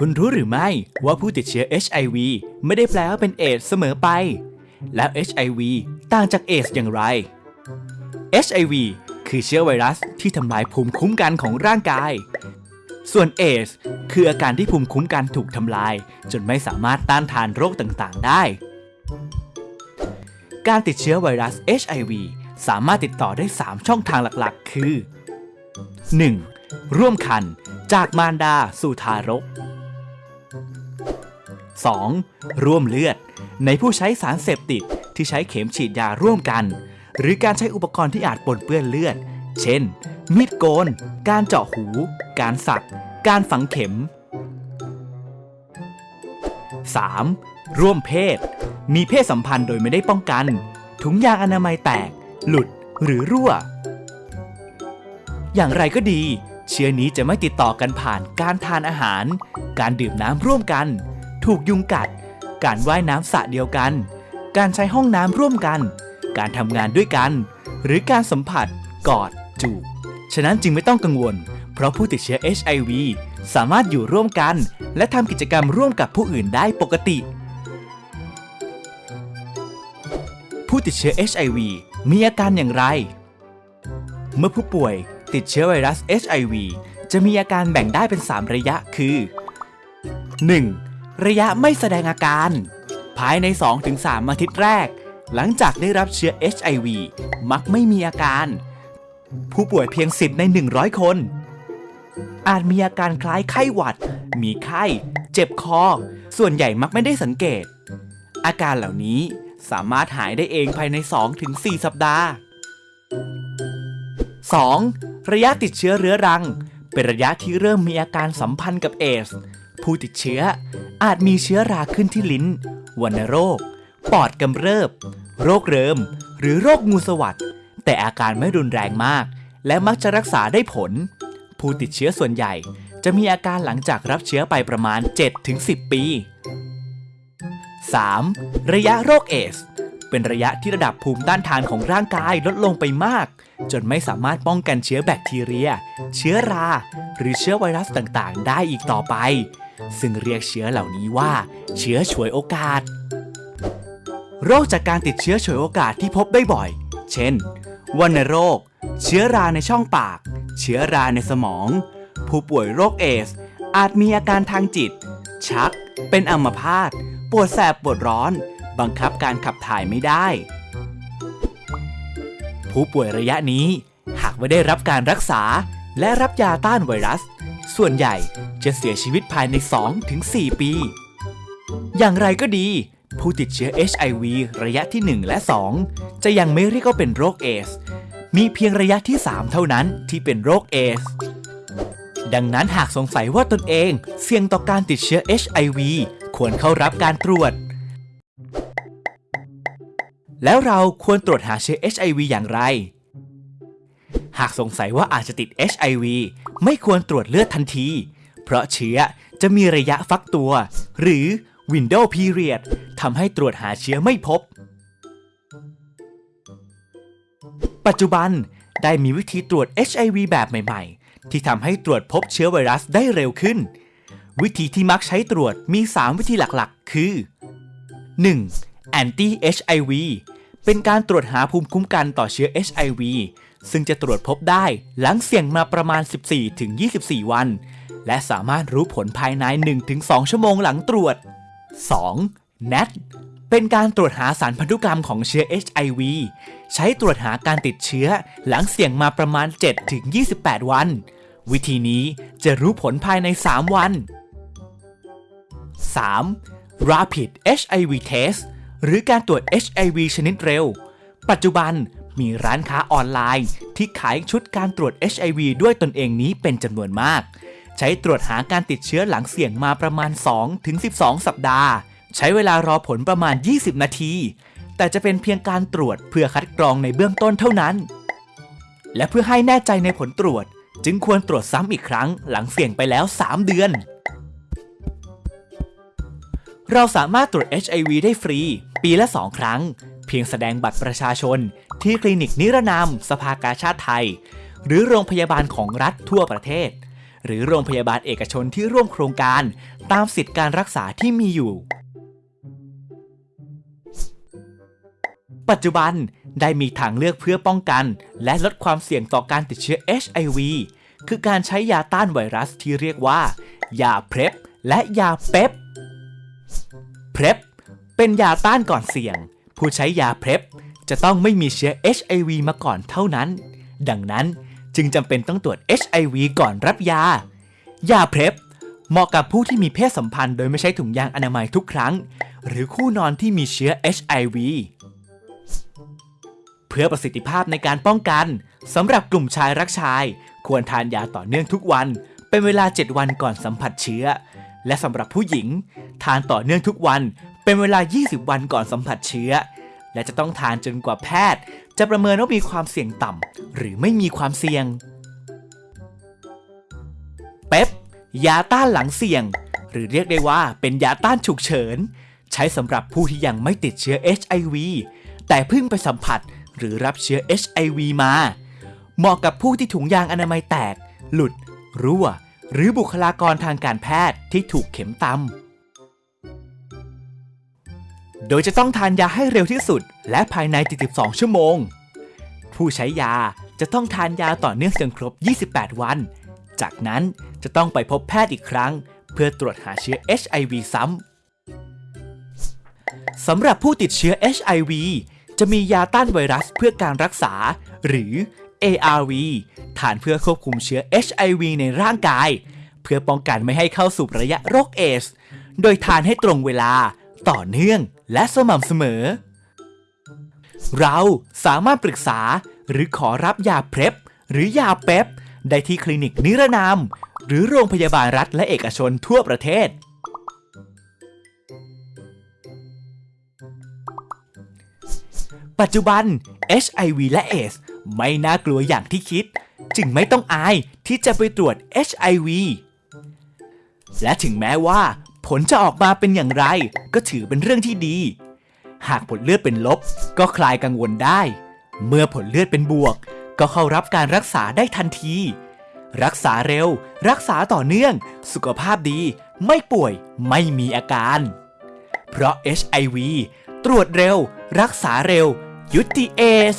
คุณรู้หรือไม่ว่าผู้ติดเชื้อ HIV ไม่ได้แปลว่าเป็นเอดส์เสมอไป แล้ว HIV ต่างจากเอดส์อย่างไร HIV คือเชื้อไวรัสที่ทำลายภูมิคุ้มกันของร่างกาย ส่วนเอดส์คืออาการที่ภูมิคุ้มกันถูกทำลาย จนไม่สามารถต้านทานโรคต่างๆ ได้ การติดเชื้อไวรัส HIV สามารถติดต่อได้ 3 ช่องทางหลักๆ คือ 1. ร่วมคัน จากมารดาสู่ทารก 2. ร่วมเลือด ในผู้ใช้สารเสพติดที่ใช้เข็มฉีดยาร่วมกัน หรือการใช้อุปกรณ์ที่อาจปนเปื้อนเลือด เช่น มีดโกน การเจาะหู การสัก การฝังเข็ม 3. ร่วมเพศ มีเพศสัมพันธ์โดยไม่ได้ป้องกัน ถุงยางอนามัยแตก หลุด หรือรั่ว อย่างไรก็ดี เชื้อนี้จะไม่ติดต่อกันผ่านการทานอาหาร การดื่มน้ำร่วมกัน ถูกยุงกัด การว่ายน้ำสระเดียวกัน การใช้ห้องน้ำร่วมกัน การทำงานด้วยกัน หรือการสัมผัส กอด จูบ ฉะนั้นจึงไม่ต้องกังวล เพราะผู้ติดเชื้อ HIV สามารถอยู่ร่วมกัน และทำกิจกรรมร่วมกับผู้อื่นได้ปกติ ผู้ติดเชื้อ HIV มีอาการอย่างไร เมื่อผู้ป่วยติดเชื้อไวรัส HIV จะมีอาการแบ่งได้เป็น 3 ระยะคือ 1. ระยะไม่แสดงอาการ ภายใน 2-3 อาทิตย์แรก หลังจากได้รับเชื้อ HIV มักไม่มีอาการ ผู้ป่วยเพียง10ใน 100 คน อาจมีอาการคล้ายไข้หวัด มีไข้ เจ็บคอ ส่วนใหญ่มักไม่ได้สังเกต อาการเหล่านี้สามารถหายได้เองภายใน 2-4 สัปดาห์ 2. ระยะติดเชื้อเรื้อรัง เป็นระยะที่เริ่มมีอาการสัมพันธ์กับเอส ผู้ติดเชื้อ อาจมีเชื้อราขึ้นที่ลิ้น วัณโรค ปอดกำเริบ โรคเริม หรือโรคงูสวัสดแต่อาการไม่รุนแรงมาก และมักจะรักษาได้ผล ผู้ติดเชื้อส่วนใหญ่ จะมีอาการหลังจากรับเชื้อไปประมาณ 7-10 ปี 3. ระยะโรคเอส เป็นระยะที่ระดับภูมิต้านทานของร่างกายลดลงไปมาก จนไม่สามารถป้องกันเชื้อแบคทีเรีย เชื้อรา หรือเชื้อไวรัสต่างๆ ได้อีกต่อไป ซึ่งเรียกเชื้อเหล่านี้ว่า เชื้อฉวยโอกาส โรคจากการติดเชื้อฉวยโอกาสที่พบได้บ่อย เช่น วัณโรค เชื้อราในช่องปาก เชื้อราในสมอง ผู้ป่วยโรคเอส อาจมีอาการทางจิต ชัก เป็นอัมพาต ปวดแสบปวดร้อน บังคับการขับถ่ายไม่ได้ ผู้ป่วยระยะนี้ หากไม่ได้รับการรักษาและรับยาต้านไวรัส ส่วนใหญ่จะเสียชีวิตภายใน 2-4 ปี อย่างไรก็ดี ผู้ติดเชื้อ HIV ระยะที่ 1 และ 2 จะยังไม่เรียกว่าเป็นโรคเอส มีเพียงระยะที่ 3 เท่านั้นที่เป็นโรคเอส ดังนั้นหากสงสัยว่าตนเองเสี่ยงต่อการติดเชื้อ HIV ควรเข้ารับการตรวจ แล้วเราควรตรวจหาเชื้อ HIV อย่างไร หากสงสัยว่าอาจจะติด HIV ไม่ควรตรวจเลือดทันที เพราะเชื้อจะมีระยะฟักตัว หรือ Window Period ทำให้ตรวจหาเชื้อไม่พบ ปัจจุบันได้มีวิธีตรวจ HIV แบบใหม่ๆ ที่ทำให้ตรวจพบเชื้อไวรัสได้เร็วขึ้น วิธีที่มักใช้ตรวจมี 3 วิธีหลักๆ คือ 1. Anti HIV เป็นการตรวจหาภูมิคุ้มกันต่อเชื้อ HIV ซึ่งจะตรวจพบได้หลังเสี่ยงมาประมาณ 14-24 วัน และสามารถรู้ผลภายใน 1-2 ชั่วโมงหลังตรวจ 2. NAT เป็นการตรวจหาสารพันธุกรรมของเชื้อ HIV ใช้ตรวจหาการติดเชื้อหลังเสี่ยงมาประมาณ 7-28 วัน วิธีนี้จะรู้ผลภายใน 3 วัน 3. Rapid HIV Test หรือการตรวจ HIV ชนิดเร็ว ปัจจุบัน มีร้านค้าออนไลน์ ที่ขายชุดการตรวจ HIV ด้วยตนเองนี้เป็นจำนวนมาก ใช้ตรวจหาการติดเชื้อหลังเสี่ยงมาประมาณ 2-12 สัปดาห์ ใช้เวลารอผลประมาณ 20 นาที แต่จะเป็นเพียงการตรวจเพื่อคัดกรองในเบื้องต้นเท่านั้น และเพื่อให้แน่ใจในผลตรวจ จึงควรตรวจซ้ำอีกครั้งหลังเสี่ยงไปแล้ว 3 เดือนเราสามารถตรวจ HIV ได้ฟรี ปีละ 2 ครั้ง เพียงแสดงบัตรประชาชน ที่คลินิกนิรนามสภากาชาติไทย หรือโรงพยาบาลของรัฐทั่วประเทศ หรือโรงพยาบาลเอกชนที่ร่วมโครงการ ตามสิทธิการรักษาที่มีอยู่ ปัจจุบันได้มีทางเลือกเพื่อป้องกัน และลดความเสี่ยงต่อการติดเชื้อ HIV คือการใช้ยาต้านไวรัสที่เรียกว่า ยาเพร p และยาเป๊ปเพร p เป็นยาต้านก่อนเสี่ยง ผู้ใช้ยาเพร p จะต้องไม่มีเชื้อ HIV มาก่อนเท่านั้น ดังนั้นจึงจำเป็นต้องตรวจ HIV ก่อนรับยา ยาเพร p เหมาะกับผู้ที่มีเพศสัมพันธ์โดยไม่ใช้ถุงยางอนามัยทุกครั้ง หรือคู่นอนที่มีเชื้อ HIV เพื่อประสิทธิภาพในการป้องกันสำหรับกลุ่มชายรักชาย ควรทานยาต่อเนื่องทุกวัน เป็นเวลา 7 วันก่อนสัมผัสเชื้อ และสำหรับผู้หญิง ทานต่อเนื่องทุกวัน เป็นเวลา 20 วันก่อนสัมผัสเชื้อ และจะต้องทานจนกว่าแพทย์ จะประเมินว่ามีความเสี่ยงต่ำหรือไม่มีความเสี่ยง เป๊ปยาต้านหลังเสี่ยง หรือเรียกได้ว่าเป็นยาต้านฉุกเฉิน ใช้สำหรับผู้ที่ยังไม่ติดเชื้อ HIV แต่เพิ่งไปสัมผัสหรือรับเชื้อ HIV มา เหมาะกับผู้ที่ถุงยางอนามัยแตก หลุด รั่ว หรือบุคลากรทางการแพทย์ที่ถูกเข็มตำ โดยจะต้องทานยาให้เร็วที่สุด และภายใน 72 ชั่วโมง ผู้ใช้ยาจะต้องทานยาต่อเนื่องจนครบ 28 วัน จากนั้นจะต้องไปพบแพทย์อีกครั้ง เพื่อตรวจหาเชื้อ HIV ซ้ำสำหรับผู้ติดเชื้อ HIV จะมียาต้านไวรัสเพื่อการรักษา หรือ ARV ทานเพื่อควบคุมเชื้อ HIV ในร่างกาย เพื่อป้องกันไม่ให้เข้าสู่ระยะโรคเอส โดยทานให้ตรงเวลาต่อเนื่อง และสม่ำเสมอ เราสามารถปรึกษาหรือขอรับยาเพร p หรือยาเป๊ปได้ที่คลินิกนิรนาม หรือโรงพยาบาลรัฐและเอกชนทั่วประเทศ ปัจจุบัน HIV และ AIDS ไม่น่ากลัวอย่างที่คิด จึงไม่ต้องอายที่จะไปตรวจ HIV และถึงแม้ว่า ผลจะออกมาเป็นอย่างไร ก็ถือเป็นเรื่องที่ดี หากผลเลือดเป็นลบ ก็คลายกังวลได้ เมื่อผลเลือดเป็นบวก ก็เข้ารับการรักษาได้ทันที รักษาเร็ว รักษาต่อเนื่อง สุขภาพดี ไม่ป่วย ไม่มีอาการ เพราะ HIV ตรวจเร็ว รักษาเร็ว ยุติเอส